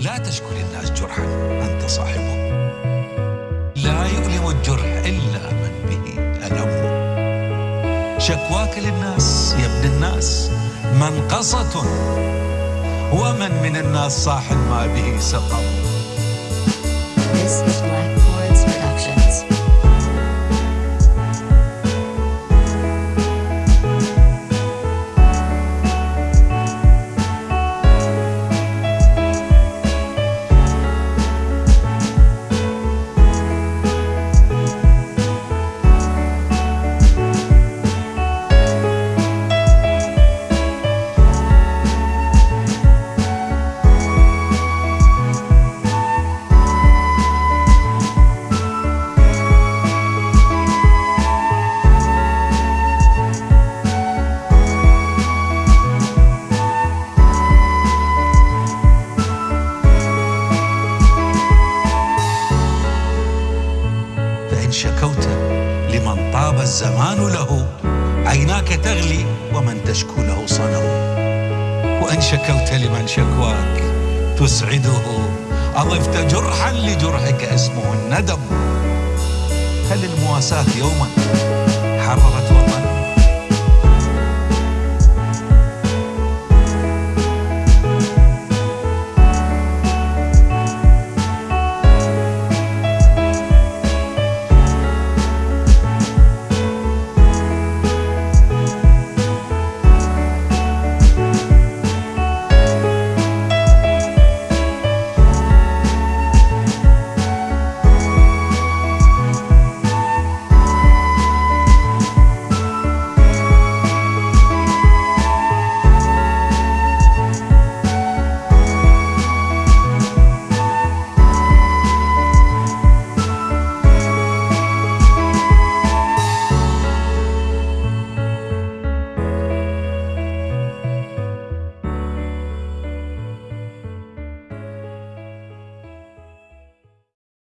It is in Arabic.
لا تشكو للناس جرحا أنت صاحبه لا يؤلم الجرح إلا من به ألم. شكواك للناس يا ابن الناس منقصة. ومن من الناس صاح ما به سقم. فإن شكوت لمن طاب الزمان له عيناك تغلي ومن تشكو له صنم. وإن شكوت لمن شكواك تسعده أضفت جرحا لجرحك اسمه الندم. هل المواساة يوما حررت وطن؟